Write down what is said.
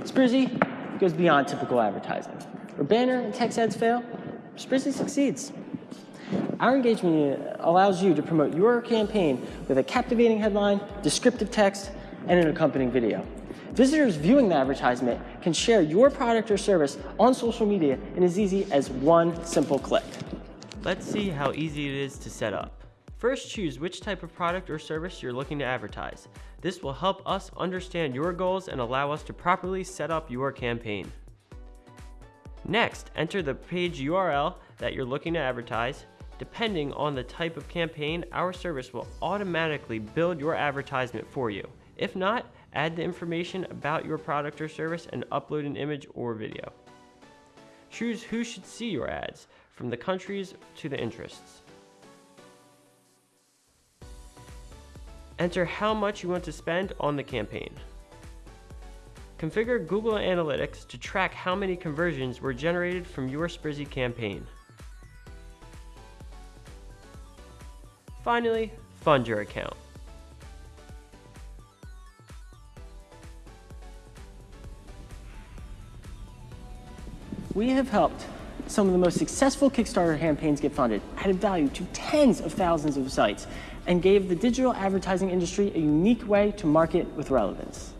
Sprizzy goes beyond typical advertising. Where banner and text ads fail, Sprizzy succeeds. Our engagement unit allows you to promote your campaign with a captivating headline, descriptive text, and an accompanying video. Visitors viewing the advertisement can share your product or service on social media in as easy as one simple click. Let's see how easy it is to set up. First, choose which type of product or service you're looking to advertise. This will help us understand your goals and allow us to properly set up your campaign. Next, enter the page URL that you're looking to advertise. Depending on the type of campaign, our service will automatically build your advertisement for you. If not, add the information about your product or service and upload an image or video. Choose who should see your ads, from the countries to the interests. Enter how much you want to spend on the campaign. Configure Google Analytics to track how many conversions were generated from your Sprizzy campaign. Finally, fund your account. We have helped some of the most successful Kickstarter campaigns get funded, added value to tens of thousands of sites, and gave the digital advertising industry a unique way to market with relevance.